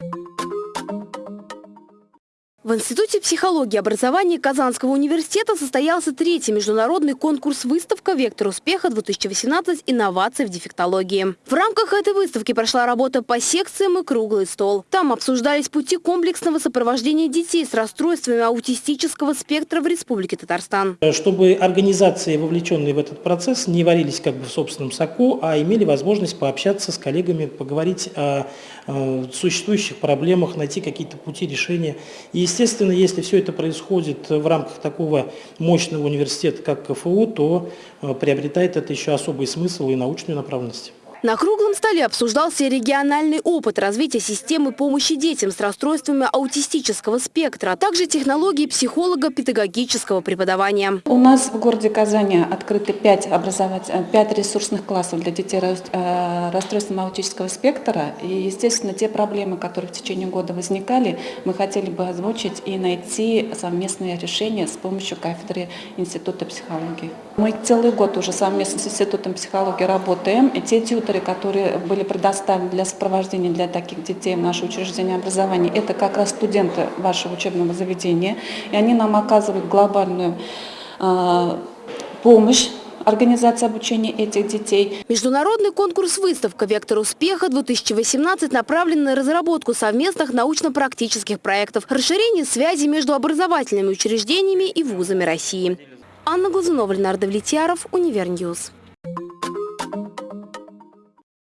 you В Институте психологии и образования Казанского университета состоялся третий международный конкурс-выставка «Вектор успеха-2018. Инновации в дефектологии». В рамках этой выставки прошла работа по секциям и круглый стол. Там обсуждались пути комплексного сопровождения детей с расстройствами аутистического спектра в Республике Татарстан. Чтобы организации, вовлеченные в этот процесс, не варились как бы в собственном соку, а имели возможность пообщаться с коллегами, поговорить о, существующих проблемах, найти какие-то пути решения. И, Естественно, если все это происходит в рамках такого мощного университета, как КФУ, то э, приобретает это еще особый смысл и научную направленность. На круглом столе обсуждался региональный опыт развития системы помощи детям с расстройствами аутистического спектра, а также технологии психолого-педагогического преподавания. У нас в городе Казани открыты 5, образовать, 5 ресурсных классов для детей с э, расстройством аутического спектра. И, естественно, те проблемы, которые в течение года возникали, мы хотели бы озвучить и найти совместные решения с помощью кафедры Института психологии. Мы целый год уже совместно с Институтом психологии работаем. И те тьютеры, тьютеры, которые были предоставлены для сопровождения для таких детей в наше учреждение образования, это как раз студенты вашего учебного заведения. И они нам оказывают глобальную э, помощь организации обучения этих детей. Международный конкурс-выставка «Вектор успеха-2018» направлен на разработку совместных научно-практических проектов, расширение связи между образовательными учреждениями и вузами России. Анна Глазунова, Ленардо Влетьяров, Универньюз.